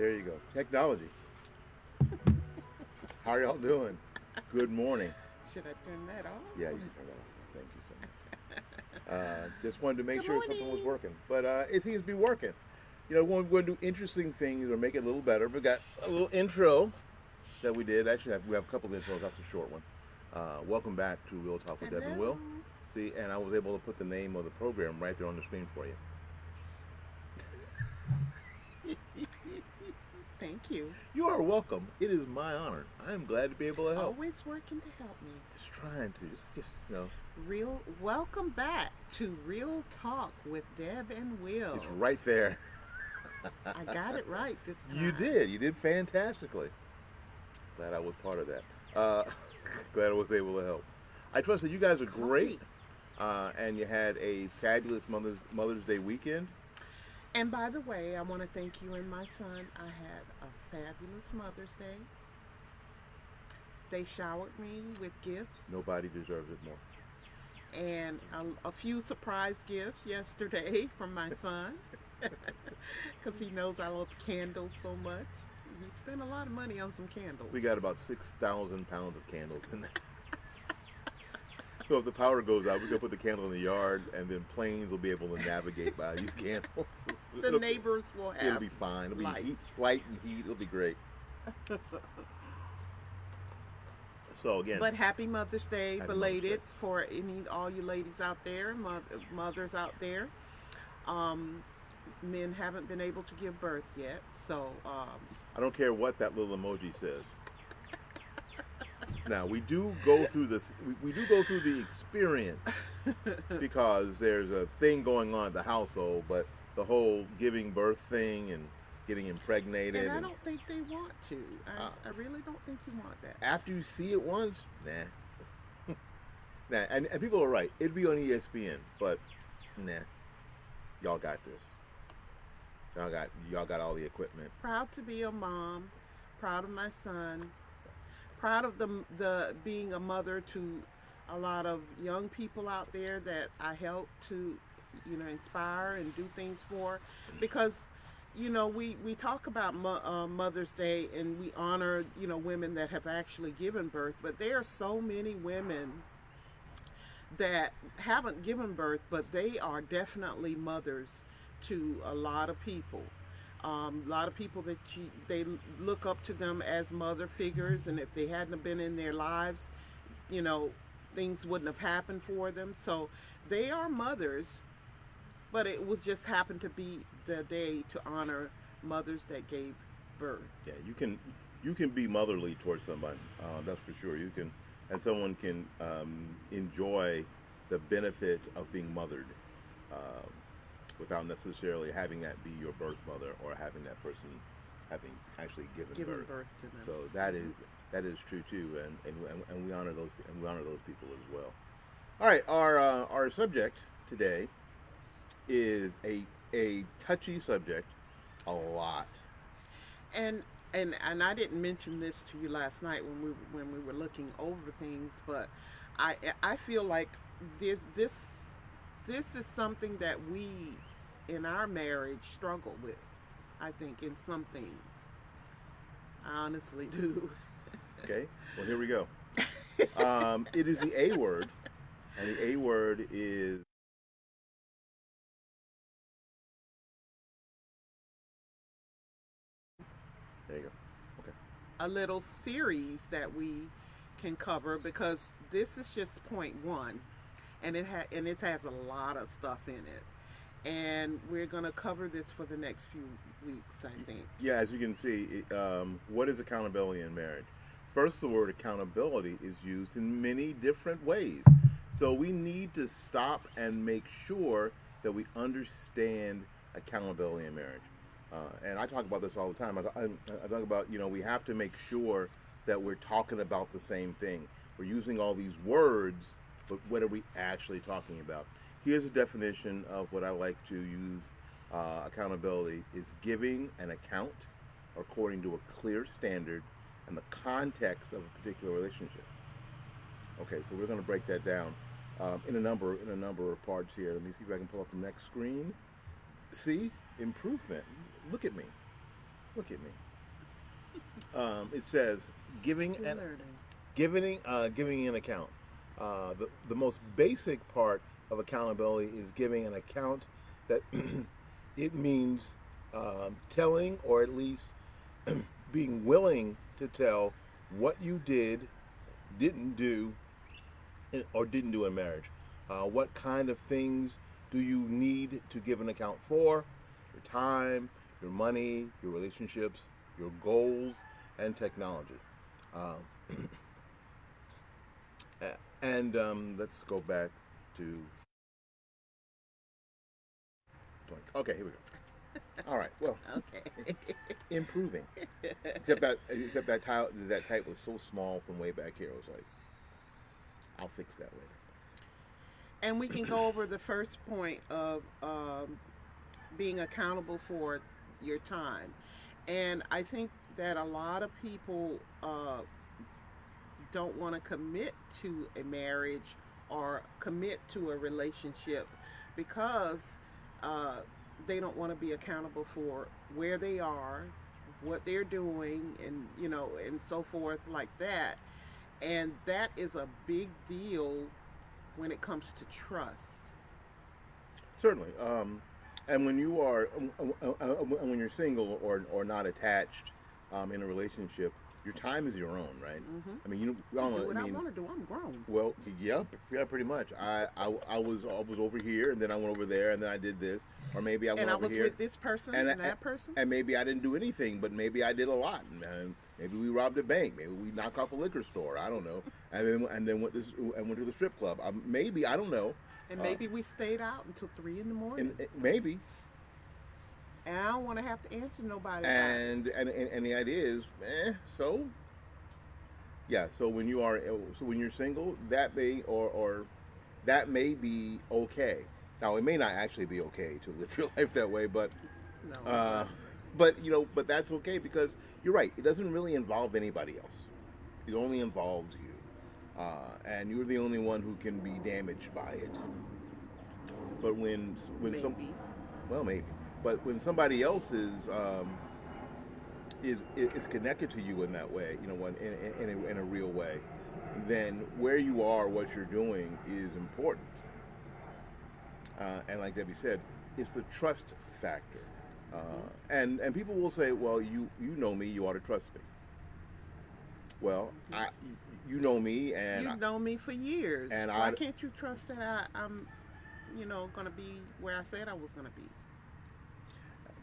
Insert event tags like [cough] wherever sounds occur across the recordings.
There you go. Technology. How are y'all doing? Good morning. Should I turn that off? Yeah, you turn that off. Thank you so much. Uh, just wanted to make Good sure something was working, but uh, it seems to be working. You know, we're going to do interesting things or make it a little better. We got a little intro that we did. Actually, we have a couple of intros. That's a short one. Uh, welcome back to Real Talk with Deb and Will. See, and I was able to put the name of the program right there on the screen for you. Thank you. You are welcome. It is my honor. I am glad to be able to help. Always working to help me. Just trying to, just, just you know, Real. Welcome back to Real Talk with Deb and Will. it's right there. [laughs] I got it right this time. You did. You did fantastically. Glad I was part of that. Uh, [laughs] glad I was able to help. I trust that you guys are great, uh, and you had a fabulous Mother's Mother's Day weekend. And by the way, I want to thank you and my son. I had a fabulous Mother's Day. They showered me with gifts. Nobody deserves it more. and a, a few surprise gifts yesterday [laughs] from my son [laughs] because he knows I love candles so much. He spent a lot of money on some candles. We got about six thousand pounds of candles in there. [laughs] so if the power goes out, we can put the candle in the yard, and then planes will be able to navigate by these [laughs] candles. the It'll- neighbors will have. It'll be fine. It'll be heat, light and heat. It'll be great. [laughs] so again, But happy Mother's Day, Happy belated Mother's Day. for any all you ladies out there, mothers out there. Um, men haven't been able to give birth yet, so um, I don't care what that little emoji says. Now we do go through this. We, we do go through the experience [laughs] because there's a thing going on at the household, but the whole giving birth thing and getting impregnated. and I don't think they want to. I, Uh, I really don't think you want that. after you see it once, nah. [laughs] nah, and, and people are right. It'd be on ESPN, but nah. Y'all got this. Y'all got y'all got all the equipment. proud to be a mom, proud of my son, proud of the the being a mother to a lot of young people out there that I help to, you know, inspire and do things for, because, you know, we we talk about mo- uh, Mother's Day and we honor you know women that have actually given birth, but there are so many women that haven't given birth, but they are definitely mothers to a lot of people. Um, a lot of people that you, they look up to them as mother figures, and if they hadn't been in their lives, you know, things wouldn't have happened for them. So they are mothers, but it was just happened to be the day to honor mothers that gave birth. Yeah, you can you can be motherly towards somebody. Uh, that's for sure. You can, and someone can um, enjoy the benefit of being mothered uh, without necessarily having that be your birth mother or having that person having actually given, Giving birth. birth to them. So that is that is true too, and, and and- and we honor those and we honor those people as well. All right, our uh, our subject today is a a touchy subject, a lot. and and and I didn't mention this to you last night when we when we were looking over things, but I I feel like this this this is something that we in our marriage struggle with. I think in some things. I honestly do. [laughs] Okay, well here we go. Um, it is the A word, and the A word is there you go. Okay, a little series that we can cover because this is just point one and it ha- and it has a lot of stuff in it and we're going to cover this for the next few weeks i think yeah. As you can see, um, what is accountability in marriage? First, the word accountability is used in many different ways. So we need to stop and make sure that we understand accountability in marriage. Uh, and I talk about this all the time. I, I, I talk about, you know, we have to make sure that we're talking about the same thing. We're using all these words, but what are we actually talking about? Here's a definition of what I like to use uh, accountability is giving an account according to a clear standard and the context of a particular relationship. Okay, so we're going to break that down um, in a number in a number of parts here. Let me see if I can pull up the next screen. See, improvement. Look at me. Look at me. Um, it says giving an giving uh, giving an account. Uh, the the most basic part of accountability is giving an account that [clears throat] it means um, telling or at least [clears throat] being willing to tell what you did, didn't do, or didn't do in marriage. Uh, what kind of things do you need to give an account for? Your time, your money, your relationships, your goals, and technology. Um, a- [clears throat] and um, let's go back to. Okay, here we go. All right. Well, [laughs] Okay. improving. [laughs] except that except that type that type was so small from way back here. I was like, I'll fix that later. and we can go [clears throat] over the first point of um, being accountable for your time. And I think that a lot of people uh, don't want to commit to a marriage or commit to a relationship because uh, they don't want to be accountable for where they are, what they're doing, and you know, and so forth like that. And that is a big deal when it comes to trust. Certainly. Um, and when you are uh, uh, uh, when you're single or or not attached um, in a relationship, your time is your own, right? Mhm. I mean, you we all do know. what I, I want to do. I'm grown. Well, yep, yeah, pretty much. I, I, I was I was over here, and then I went over there, and then I did this, or maybe I went And I was here, with this person and and, I- that person. and maybe I didn't do anything, but maybe I did a lot, and, maybe we robbed a bank, maybe we knocked off a liquor store, I don't know, and then and then went to and went to the strip club. Maybe I don't know, And uh, maybe we stayed out until three in the morning. and, and maybe, And, I don't want to have to answer nobody. and and and, and the idea is, eh, so. Yeah, so when you are so when you're single, that may or or that may be okay. Now it may not actually be okay to live [laughs] your life that way, but no. uh, but you know, but that's okay because you're right. It doesn't really involve anybody else. It only involves you, uh, and you're the only one who can be damaged by it. But when when maybe. some well maybe, but when somebody else is um, is is connected to you in that way, you know, in in, in, a, in a real way, then where you are, what you're doing is important. Uh, and like Debbie said, it's the trust factor. Uh, and and people will say, well, you you know me, you ought to trust me. Well, I you know me, and I, You've known me for years. and Why I- can't you trust that I, I'm, you know, going to be where I said I was going to be?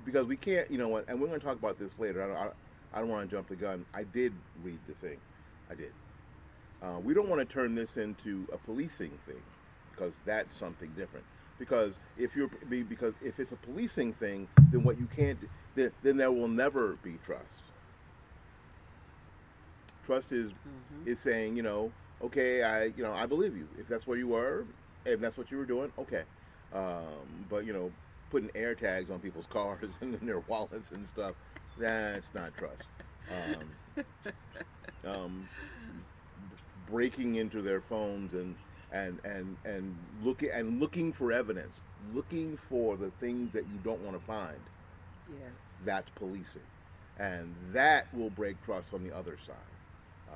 Because we can't, you know what, and we're going to talk about this later. I don't, I, I don't want to jump the gun. I did read the thing, I did. Uh, we don't want to turn this into a policing thing, because that's something different. Because if you're because if it's a policing thing, then what you can't then, then there will never be trust. Trust is Mhm. is saying, you know, okay, I you know I believe you. If that's where you were, if that's what you were doing, okay. Um, but you know, putting air tags on people's [laughs] cars and in their wallets and stuff, that's not trust. Um, [laughs] um, breaking into their phones and and and and looking and looking for evidence, looking for the things that you don't want to find. Yes. That's policing, and that will break trust on the other side. Uh,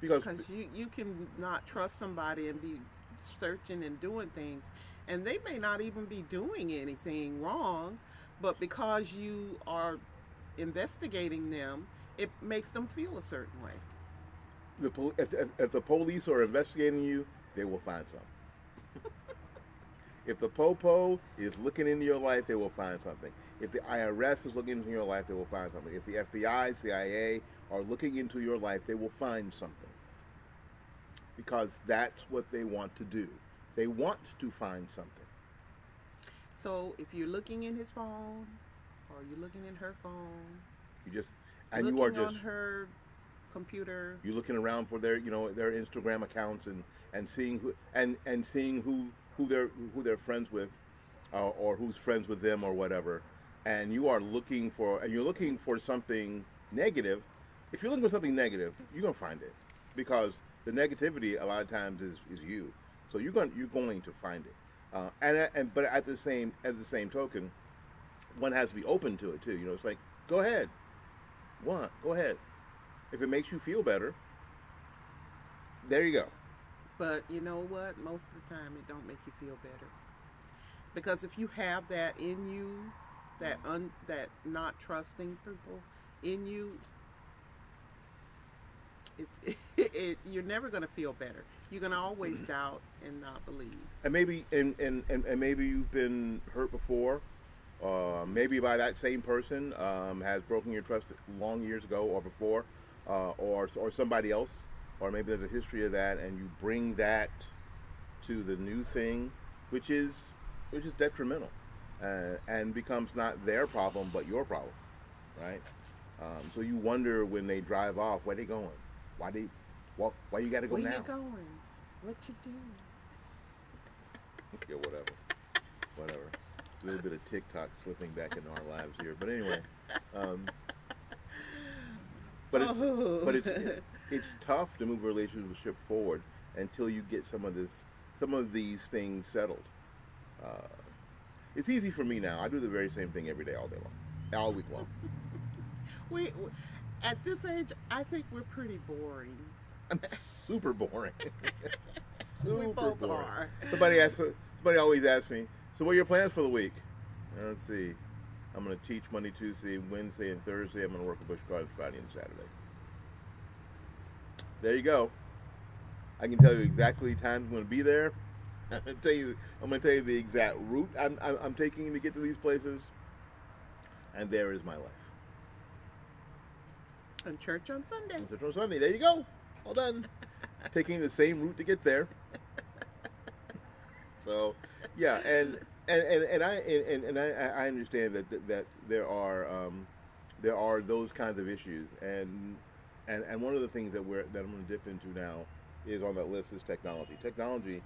because Because you, you can not trust somebody and be searching and doing things, and they may not even be doing anything wrong, but because you are investigating them, it makes them feel a certain way. the pol- if, if, if the police are investigating you, they will find something. [laughs] if the popo is looking into your life, they will find something. If the IRS is looking into your life, they will find something. If the FBI, CIA are looking into your life, they will find something. Because that's what they want to do. They want to find something. So if you're looking in his phone, or you're looking in her phone, You just and you are just on her computer, You're looking around for their, you know, their Instagram accounts and, and seeing who and, and seeing who who they're who they're friends with, uh, or who's friends with them or whatever, and you are looking for and you're looking for something negative. If you're looking for something negative, you're gonna find it, because the negativity a lot of times is, is you. So you're going you're going to find it, uh, and and but at the same at the same token, one has to be open to it too. You know, it's like go ahead, what? Go ahead. If it makes you feel better, there you go. But you know what? Most of the time, it don't make you feel better. Because if you have that in you, that un, that not trusting people in you, [laughs] it, it, you're never going to feel better. You're going to always doubt and not believe. And maybe and, and, and, and maybe you've been hurt before. Uh, maybe by that same person um, has broken your trust long years ago or before, uh, or or somebody else, or maybe there's a history of that, and you bring that to the new thing, which is which is detrimental, uh, and becomes not their problem but your problem, right? Um, so you wonder when they drive off, where they going? Why they? Why, why you got to go now? Where you going? What you doing? yeah, whatever, whatever. A little bit of TikTok slipping back into our lives here, but anyway. Um, but it's Oh. but it's [laughs] it's tough to move a relationship forward until you get some of this some of these things settled. Uh, it's easy for me now. I do the very same thing every day, all day long, all week long. [laughs] we, we- at this age, I think we're pretty boring. I'm super boring. [laughs] super we both boring. are. Somebody asks. Somebody always asks me. So, what are your plans for the week? Uh, let's see. I'm going to teach Monday, Tuesday, Wednesday, and Thursday. I'm going to work with Busch Gardens Friday and Saturday. There you go. I can tell you exactly times I'm going to be there. [laughs] I'm going to tell you. I'm going to tell you the exact route I'm, I'm, I'm taking to get to these places. And there is my life. And church on Sunday. On Central Sunday. There you go. All done. [laughs] Taking the same route to get there. So, yeah, and and, and, and I and, and I, I understand that that, there are um, there are those kinds of issues, and and and one of the things that we're that I'm going to dip into now is on that list is technology. Technology,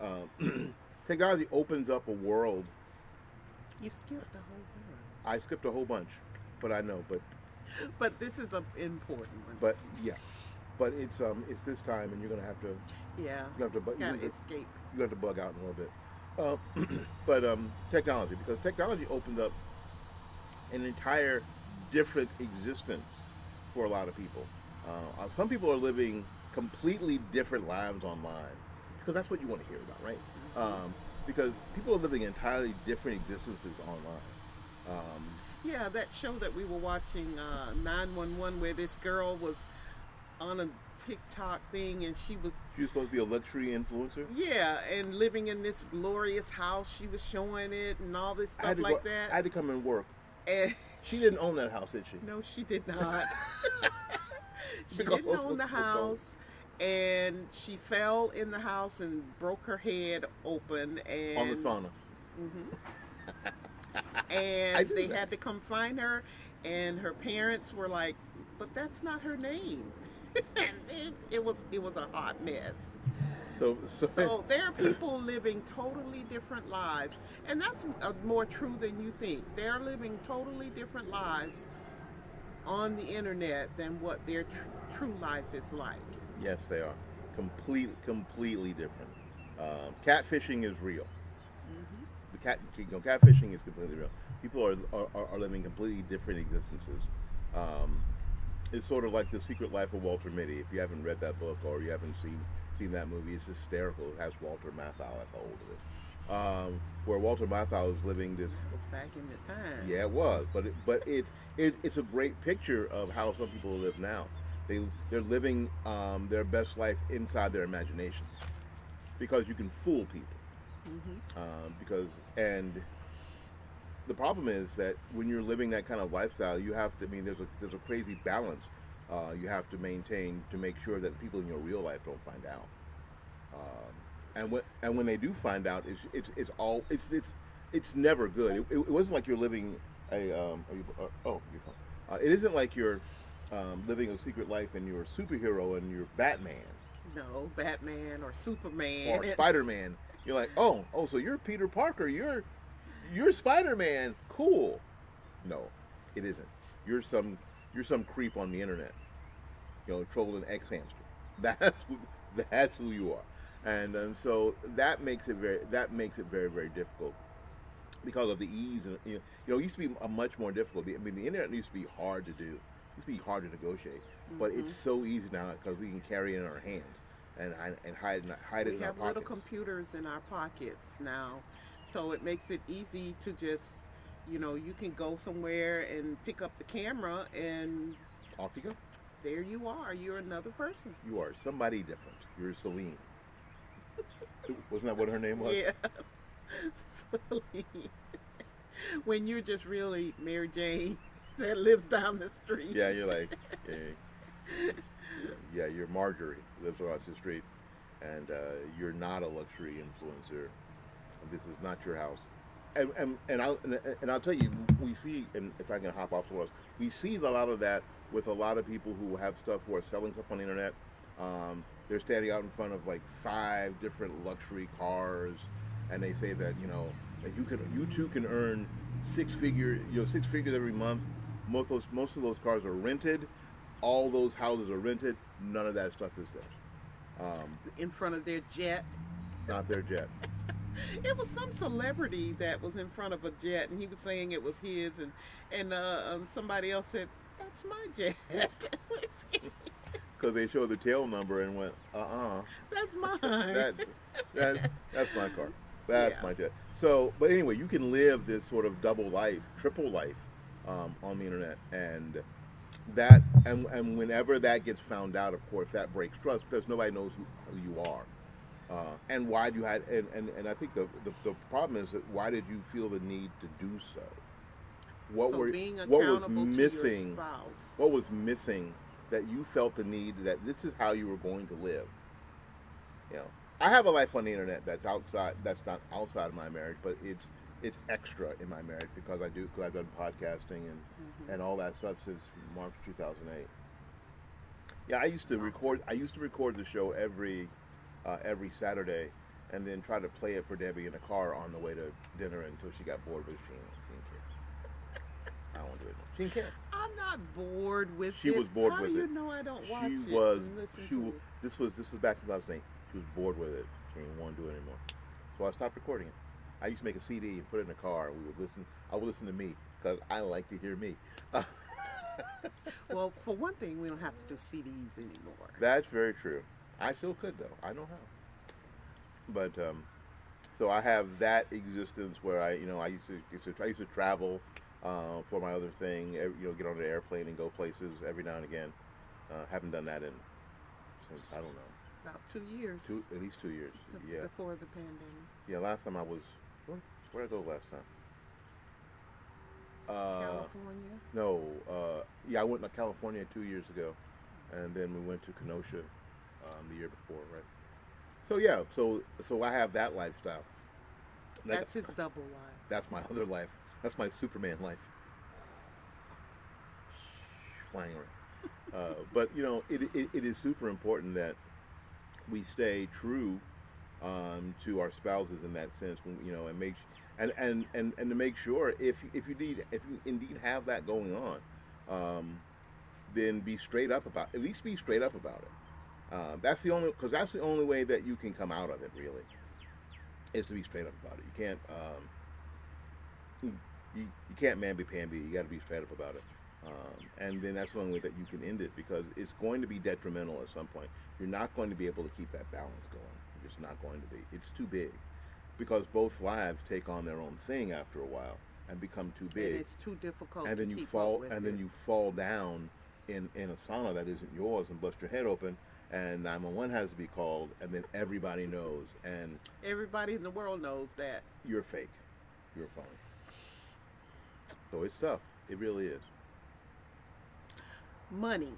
um, [clears throat] technology opens up a world. You skipped the whole bunch. I skipped a whole bunch, but I know, but. [laughs] But this is an important one. but yeah, but it's um it's this time, and you're going to have to yeah. you have to but you Gotta have to- escape. you have to bug out in a little bit. Um, [clears throat] but um, technology, because technology opened up an entire different existence for a lot of people. Uh, uh, some people are living completely different lives online because that's what you want to hear about, right? Um, because people are living entirely different existences online. Um, Yeah, that show that we were watching, uh, 911, where this girl was on a TikTok thing and she was, she was supposed to be a luxury influencer. yeah, and living in this glorious house. She was showing it and all this stuff like go- that. I had to come and work. and She didn't own that house, did she? No, she did not. [laughs] [laughs] she Because didn't own the house. And she fell in the house and broke her head open. And On the sauna. I [laughs] [laughs] and they that. had to come find her and her parents were like but that's not her name [laughs] and it, it was it was a hot mess So, so, so there are people living totally different lives and that's uh, more true than you think they're living totally different lives on the internet than what their tr- true life is like Yes, they are. Complete, completely different. Um, catfishing is real. Cat, you know, catfishing is completely real. People are, are, are living completely different existences. Um, it's sort of like the Secret Life of Walter Mitty. If you haven't read that book or you haven't seen seen that movie, it's hysterical. It has Walter Matthau at the hold of it. Um, where Walter Matthau is living this It's back in the time yeah, it was, but it, but it, it it's a great picture of how some people live now. They they're living um, their best life inside their imaginations because you can fool people. Um, because and the problem is that when you're living that kind of lifestyle, you have to. I mean, there's a there's a crazy balance uh, you have to maintain to make sure that people in your real life don't find out. Um, and when and when they do find out, it's it's, it's all it's it's it's never good. It, it, wasn't like you're living a um, you, uh, oh you're fine. Uh, it isn't like you're um, living a secret life and you're a superhero and you're Batman no batman or superman or [laughs] Spider Man. You're like, oh, oh, so you're Peter Parker. You're you're Spider Man. Cool. No, it isn't. You're some you're some creep on the internet. You know, trolling X hamster. [laughs] That's who, that's who you are, and um, so that makes it very that makes it very very difficult. because of the ease. And, you know, you know, it used to be much more difficult. I mean, the internet used to be hard to do. It used to be hard to negotiate, but it's mm-hmm. so easy now because we can carry it in our hands and hide- and hide in- hide it We in our have little computers in our pockets now, so it makes it easy to just, you know, you can go somewhere and pick up the camera, and Off you go. there you are. You're another person. You are somebody different. You're Celine. [laughs] Wasn't that what her name was? Yeah. [laughs] Celine. [laughs] when you're just really Mary Jane that lives down the street. Yeah, you're like, yeah, yeah, you're Marjorie, lives across the street, and uh, you're not a luxury influencer. This is not your house. And, and, and, I'll, and, I'll tell you, we see, and if I can hop off somewhere else, we see a lot of that with a lot of people who have stuff, who are selling stuff on the internet. Um, they're standing out in front of like five different luxury cars, and they say that, you know, that you could, you too can earn six figure, you know, six figures every month. Most of those, most of those cars are rented. All those houses are rented. None of that stuff is there. Um, In front of their jet. not their jet. [laughs] It was some celebrity that was in front of a jet, and he was saying it was his, and and uh, um, somebody else said, "That's my jet. [laughs] Because they showed the tail number and went, uh uh That's [laughs] mine." that, that, that's my car. That's Yeah. my jet. So, but anyway, you can live this sort of double life, triple life um, on the internet. And that, and, and whenever that gets found out, of course, that breaks trust because nobody knows who, who you are. Uh, and why do you had, and, and, and I think the, the, the problem is that why did you feel the need to do so? What so were, being what was missing? what was missing that you felt the need that this is how you were going to live you know i have a life on the internet that's outside that's not outside of my marriage but it's it's extra in my marriage because i do because i've done podcasting and Mm-hmm. and all that stuff since march 2008 yeah i used to record i used to record the show every uh, every saturday and then try to play it for debbie in the car on the way to dinner until she got bored with she didn't, she didn't care i won't do it she didn't care I'm not bored with She it. was bored How with do you it. know I don't watch she it? was listen she to w- it? this was this was back in 2008 she was bored with it she didn't want to do it anymore so i stopped recording it i used to make a cd and put it in the car and we would listen i would listen to me because i like to hear me. [laughs] Well, for one thing, we don't have to do CDs anymore. that's very true. I still could though. I know how. But um so i have that existence where i you know i used to, used to i used to travel uh, for my other thing you know get on an airplane and go places every now and again. Uh, haven't done that in since i don't know. About two years. two at least two years. So- yeah. Before the pandemic. Yeah, last time I was where did I go last time? Uh, California. no, uh, yeah, I went to California two years ago, and then we went to Kenosha um, the year before, right? So yeah, so so I have that lifestyle. That- That's his double life. that's my other life. That's my Superman life. Flying around. Uh, but you know, it, it, it is super important that we stay true um, to our spouses in that sense. When, you know, and make and, and, and, and to make sure if if you need if you indeed have that going on, um, then be straight up about at least be straight up about it. Uh, that's the only because that's the only way that you can come out of it really is to be straight up about it. You can't um, you, you, can't mamby pamby. You got to be straight up about it. Um, and then that's the only way that you can end it because it's going to be detrimental at some point. You're not going to be able to keep that balance going. It's not going to be. It's too big because both lives take on their own thing after a while and become too big. And it's too difficult and to then you fall and then you fall down in in a sauna that isn't yours and bust your head open and 911 has to be called and then everybody knows and Everybody in the world knows that. you're fake. You're phony. So it's tough. It really is. Money.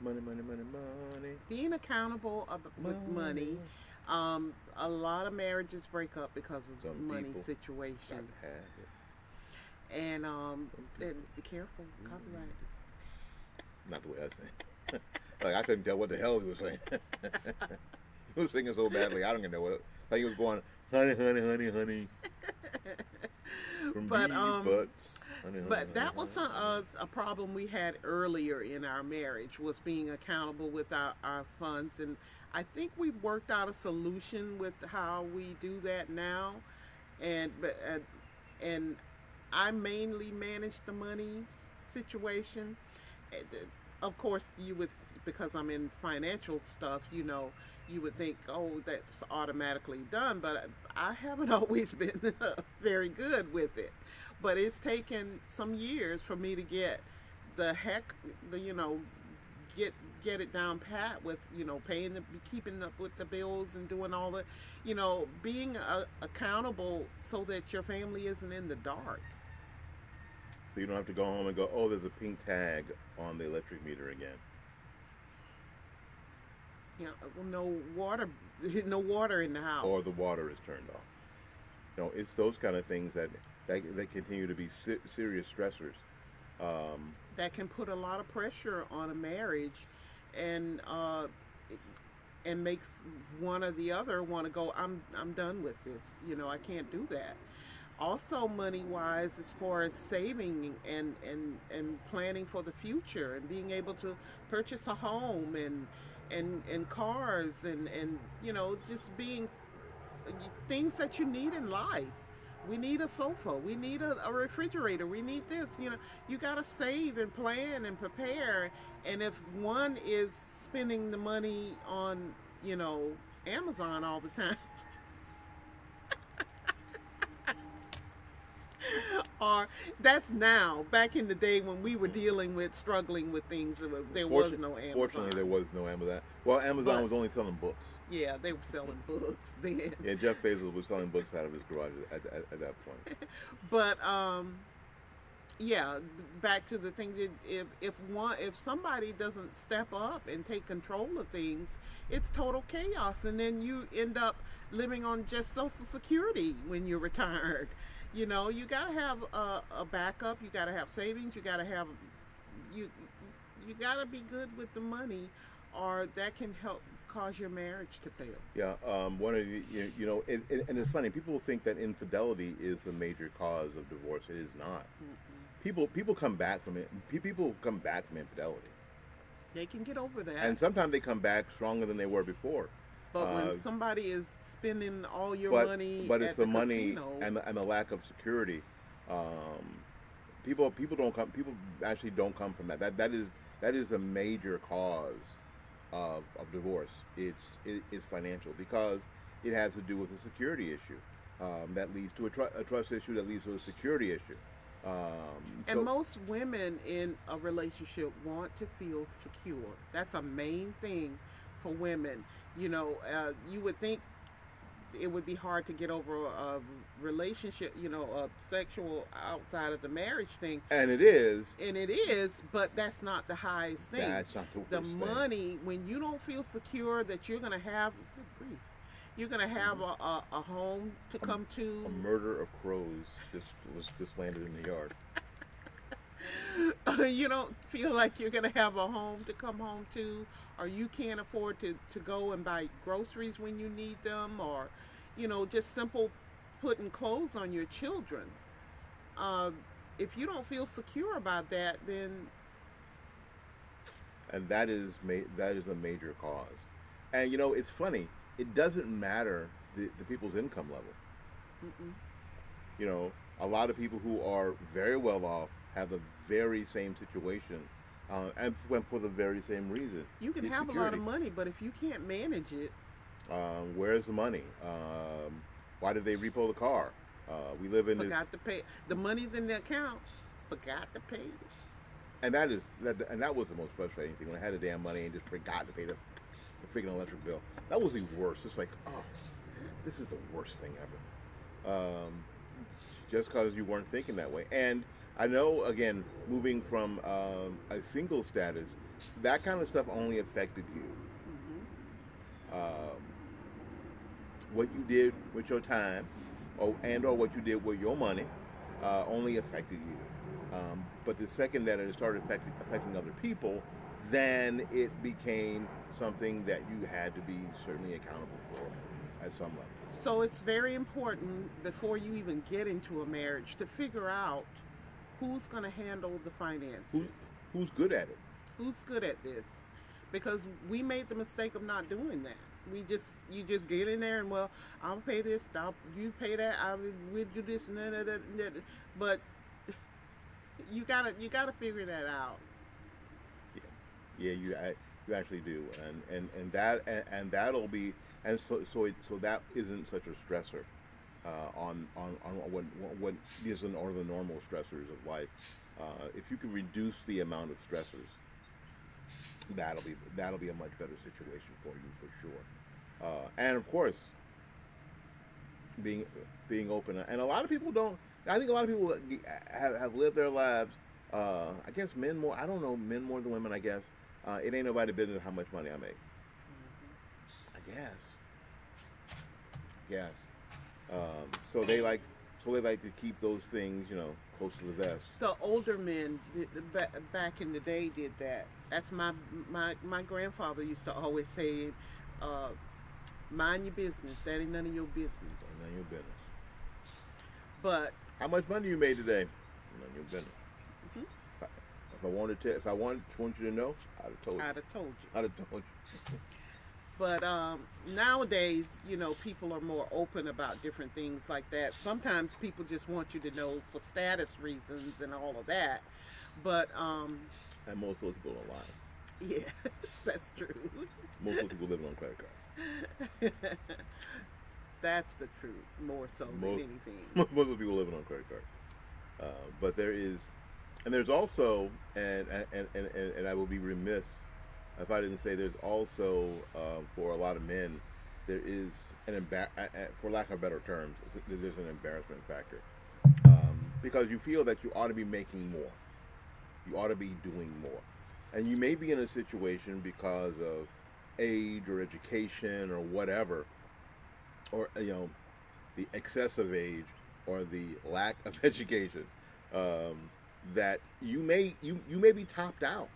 Money, money, money, money. Being accountable ab- with money. Um, a lot of marriages break up because of Some money situation. Got to have it. And um, and be careful, copyright. Not the way I sing. [laughs] like I couldn't tell what the hell he was saying. [laughs] he was singing so badly. I don't even know what. Like he was going, honey, honey, honey, honey. From But, bees, um, butts. Honey, But honey, that was honey, a, honey. a, a problem we had earlier in our marriage was being accountable with our, our funds and I think we've worked out a solution with how we do that now. and and, and I mainly manage the money situation. Uh, Of course, you would because I'm in financial stuff. You know, you would think, oh, that's automatically done, but I haven't [laughs] always been [laughs] very good with it. But it's taken some years for me to get the heck, the you know, get get it down pat with you know paying the keeping up with the bills and doing all the you know being uh, accountable so that your family isn't in the dark So you don't have to go home and go, oh, there's a pink tag on the electric meter again. you know well, no water [laughs] no water in the house or the water is turned off. You know, it's those kind of things that that, that continue to be se- serious stressors. Um, that can put a lot of pressure on a marriage and uh and makes one or the other want to go i'm i'm done with this you know i can't do that. Also money wise as far as saving and and and planning for the future and being able to purchase a home and and and cars and and you know just being things that you need in life we need a sofa. We need a, a refrigerator. We need this. You know you got to save and plan and prepare. And if one is spending the money on you know amazon all the time or that's now. Back in the day when we were dealing with struggling with things there was- there was fortun- no amazon Fortunately, there was no Amazon. Well, Amazon But- was only selling books. yeah they were selling books [laughs] then. Yeah, Jeff Bezos was selling books out of his garage at, at, at that point. [laughs] but um yeah back to the things that if if one if somebody doesn't step up and take control of things it's total chaos. And then you end up living on just social security when you're retired you know you got to have a, a backup you got to have savings you got to have you you got to be good with the money or that can help cause your marriage to fail Yeah, um, one of the, you, you know, it, it, and it's funny. People think that infidelity is the major cause of divorce. It is not. People people come back from it. People come back from infidelity, they can get over that and sometimes they come back stronger than they were before. But Uh, when somebody is spending all your but money, but at it's the, the money casino, and the, and the lack of security. Um, people people don't come. People actually don't come from that. That that is that is a major cause of, of divorce. It's it, it's financial because it has to do with a security issue um, that leads to a, tr- a trust issue that leads to a security issue. Um, and so- most women in a relationship want to feel secure. That's a main thing for women. You know, uh, you would think it would be hard to get over a relationship, you know, a sexual outside of the marriage thing, and it is. and it is, but that's not the highest thing. That's not the, the worst thing. money when you don't feel secure that you're going to have good grief you're going to have a, a, a home to come to A murder of crows just was just landed in the yard. [laughs] you don't feel like you're going to have a home to come home to or you can't afford to, to go and buy groceries when you need them or you know just simple putting clothes on your children uh, if you don't feel secure about that then and that is that is a major cause. And you know, it's funny. It doesn't matter the, the people's income level. mm-mm. You know, a lot of people who are very well off have the very same situation, uh, and went for the very same reason. you can It's have a lot of money but if you can't manage it Um, where's the money? Um, why did they repo the car? Uh, we live in this, forgot to pay the money's in the accounts. forgot to pay and that is that, and that was the most frustrating thing when I had the damn money and just forgot to pay the, the freaking electric bill. That was the worst. It's like, oh, this is the worst thing ever. Um, just because you weren't thinking that way. And I know, again, moving from um, a single status, that kind of stuff only affected you. Mhm. Um, what you did with your time, or and or what you did with your money, uh, only affected you. Um, but the second that it started affecting, affecting other people, then it became something that you had to be certainly accountable for at some level. So it's very important before you even get into a marriage to figure out who's going to handle the finances. Who, who's good at it? Who's good at this? Because we made the mistake of not doing that. we just you just get in there and well I'll pay this I'll you pay that I will we'll do this and that, that, that, but [laughs] you gotta you gotta figure that out Yeah, you I, you actually do, and and and that and, and that'll be and so so it, so that isn't such a stressor uh, on on on what what isn't or the normal stressors of life. Uh, if you can reduce the amount of stressors, that'll be that'll be a much better situation for you for sure. Uh, and of course, being being open and a lot of people don't. I think a lot of people have, have lived their lives. Uh, I guess men more. I don't know men more than women. I guess uh, it ain't nobody business how much money I make. I guess. Yes. Um, so they like, so they like to keep those things, you know, close to the vest. the older men back in the day did that that's my my my grandfather used to always say uh, mind your business that ain't none of your business None of your business. but How much money you made today? None of your business. Mhm. If I wanted to, if I wanted want you to know, I'd have told you. i'd have told you I'd have told you. [laughs] But um, nowadays, you know, people are more open about different things like that. Sometimes people just want you to know for status reasons and all of that. But um, And most of those people don't lie. yeah, [laughs] that's true. Most of those people living on credit cards. [laughs] that's the truth, more so than anything. [laughs] most people living on credit cards. Uh, but there is, and there's also, and and, and, and and I will be remiss if I didn't say there's also um, for a lot of men, there is an embar- uh, uh, for lack of better terms, there's an embarrassment factor. Um, because you feel that you ought to be making more, you ought to be doing more, and you may be in a situation because of age or education or whatever, or you know, the excessive age or the lack of [laughs] education um, that you may you you may be topped out.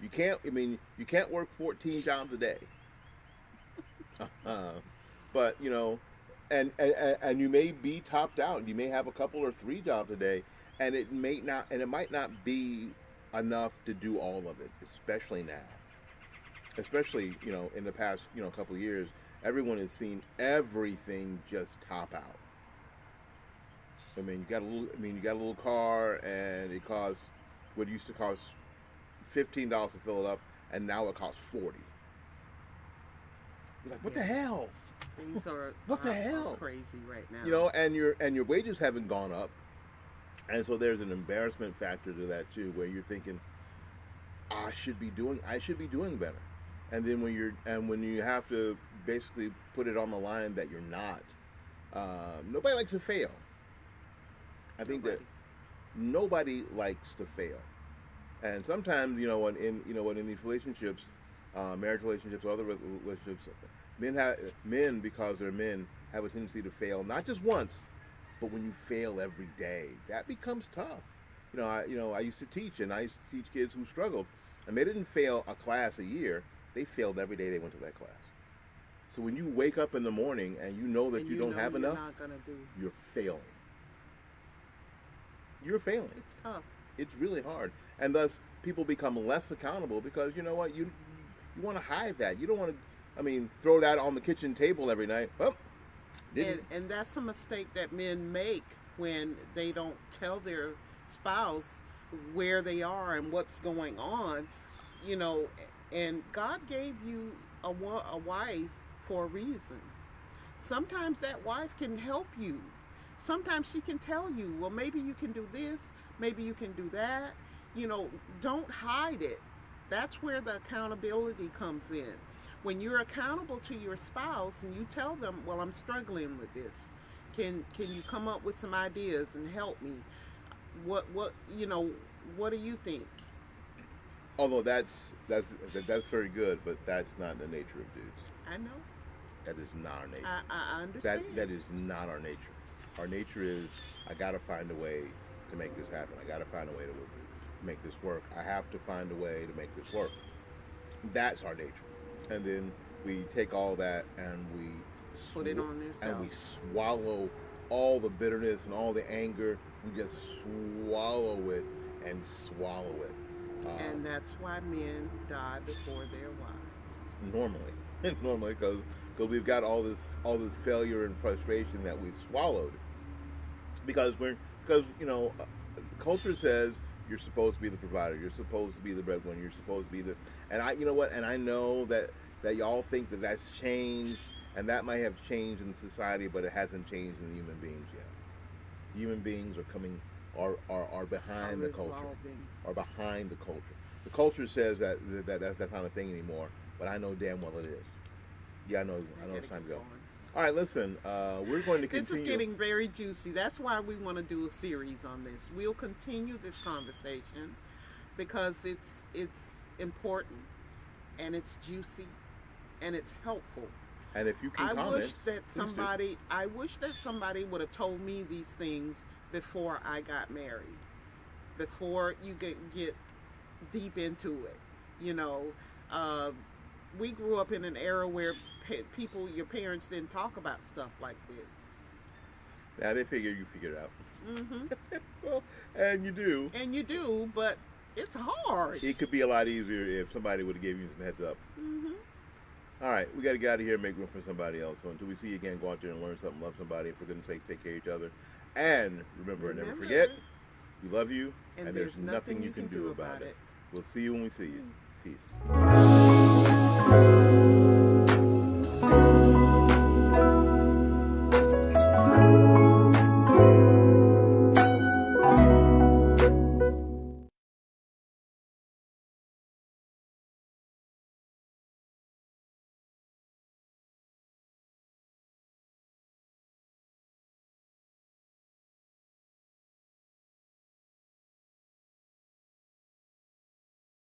You can't. I mean, you can't work 14 jobs a day. Uh, but you know, and, and and you may be topped out. You may have a couple or three jobs a day, and it may not, and it might not be enough to do all of it, especially now. Especially, you know, in the past, you know, a couple of years, everyone has seen everything just top out. I mean, you got a little. I mean, you got a little car, and it costs what used to cost fifteen dollars to fill it up, and now it costs forty. You're like, what the hell? Things are, [laughs] What the hell? crazy right now. You know, and your and your wages haven't gone up, and so there's an embarrassment factor to that too, where you're thinking, I should be doing, I should be doing better, and then when you're and when you have to basically put it on the line that you're not, um, nobody likes to fail. I think that nobody likes to fail, and sometimes you know when in you know when in these relationships, uh, marriage relationships, or other relationships, men have men because they're men have a tendency to fail not just once, but when you fail every day, that becomes tough. You know, I you know I used to teach, and I used to teach kids who struggled, and they didn't fail a class a year; they failed every day they went to that class. So when you wake up in the morning and you know that And you, don't have enough, do. you're failing. You're failing. It's tough. It's really hard, and thus people become less accountable because you know what you you want to hide that. You don't want to. I mean, throw that on the kitchen table every night. Oh, and, and that's a mistake that men make when they don't tell their spouse where they are and what's going on you know and god gave you a, a wife for a reason sometimes that wife can help you sometimes she can tell you well maybe you can do this maybe you can do that you know don't hide it that's where the accountability comes in when you're accountable to your spouse and you tell them well i'm struggling with this can can you come up with some ideas and help me what what you know what do you think although that's that's that's very good, but that's not the nature of dudes. i know That is not our nature. i, I understand that that is not our nature. Our nature is I got to find a way to make this happen. I got to find a way to make this work. I have to find a way to make this work. That's our nature. And then we take all that and we Put it on and we swallow all the bitterness and all the anger. We just swallow it and swallow it. Um, and that's why men die before their wives normally, [laughs] normally because because we've got all this all this failure and frustration that we've swallowed because we're because you know uh, culture says you're supposed to be the provider you're supposed to be the breadwinner you're supposed to be this. And i you know what and i know that that y'all think that that's changed and that might have changed in society but it hasn't changed in human beings yet. Human beings are coming are are, are behind the culture. Are behind the culture. The culture says that, that that's, that's not a thing anymore but i know damn well it is. Yeah i know i know it's time to go. All right listen uh, we're going to continue This is getting very juicy. That's why we want to do a series on this. We'll continue this conversation because it's it's important and it's juicy and it's helpful. and if you can I comment wish that do. somebody I wish that somebody would have told me these things before I got married. Before you get get deep into it. You know, uh, we grew up in an era where pe- people your parents didn't talk about stuff like this. Now they figure you figure it out. hmm [laughs] well, and you do. and you do, but it's hard. It could be a lot easier if somebody would have given you some heads up. hmm All right, we got to get out of here and make room for somebody else. So until we see you again, go out there and learn something, love somebody. For goodness sake, take care of each other. And remember, and never forget, we love you, and, there's, nothing you can do about it. We'll see you when we see you. Peace. Música